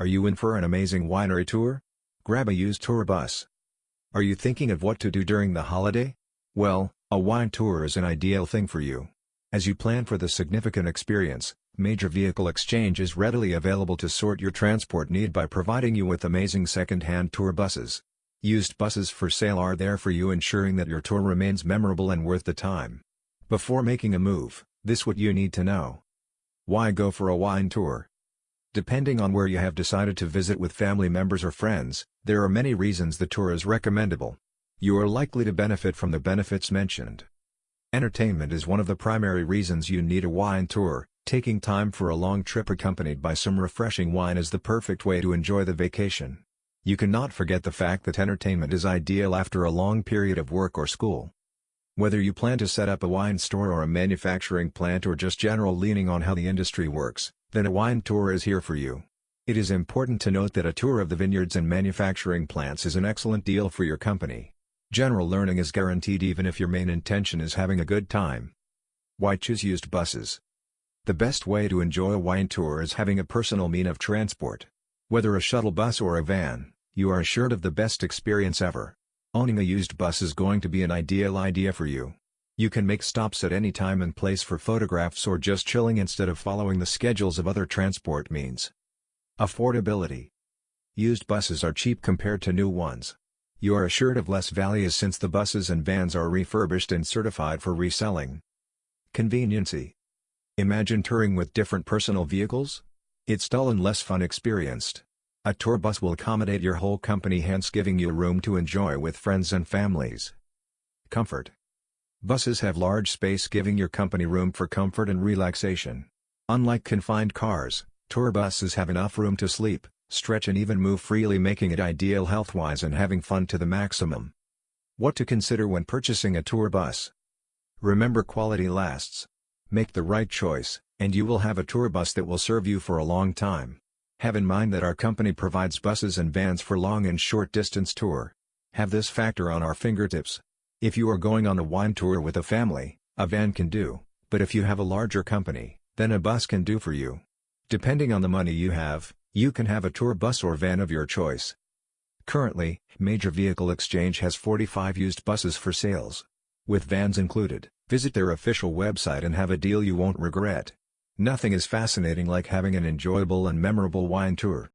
Are you in for an amazing winery tour? Grab a used tour bus. Are you thinking of what to do during the holiday? Well, a wine tour is an ideal thing for you. As you plan for the significant experience, Major Vehicle Exchange is readily available to sort your transport need by providing you with amazing second-hand tour buses. Used buses for sale are there for you ensuring that your tour remains memorable and worth the time. Before making a move, this what you need to know. Why go for a wine tour? Depending on where you have decided to visit with family members or friends, there are many reasons the tour is recommendable. You are likely to benefit from the benefits mentioned. Entertainment is one of the primary reasons you need a wine tour, Taking time for a long trip accompanied by some refreshing wine is the perfect way to enjoy the vacation. You cannot forget the fact that entertainment is ideal after a long period of work or school. Whether you plan to set up a wine store or a manufacturing plant or just general leaning on how the industry works, then a wine tour is here for you. It is important to note that a tour of the vineyards and manufacturing plants is an excellent deal for your company. General learning is guaranteed even if your main intention is having a good time. Why choose used buses? The best way to enjoy a wine tour is having a personal mean of transport. Whether a shuttle bus or a van, you are assured of the best experience ever. Owning a used bus is going to be an ideal idea for you. You can make stops at any time and place for photographs or just chilling instead of following the schedules of other transport means. Affordability Used buses are cheap compared to new ones. You are assured of less value since the buses and vans are refurbished and certified for reselling. Conveniency Imagine touring with different personal vehicles? It's dull and less fun experienced. A tour bus will accommodate your whole company hence giving you room to enjoy with friends and families. Comfort. Buses have large space giving your company room for comfort and relaxation. Unlike confined cars, tour buses have enough room to sleep, stretch and even move freely making it ideal health-wise and having fun to the maximum. What to consider when purchasing a tour bus. Remember quality lasts. Make the right choice, and you will have a tour bus that will serve you for a long time. Have in mind that our company provides buses and vans for long and short distance tour. Have this factor on our fingertips. If you are going on a wine tour with a family, a van can do, but if you have a larger company, then a bus can do for you. Depending on the money you have, you can have a tour bus or van of your choice. Currently, Major Vehicle Exchange has 45 used buses for sales. With vans included. Visit their official website and have a deal you won't regret. Nothing is fascinating like having an enjoyable and memorable wine tour.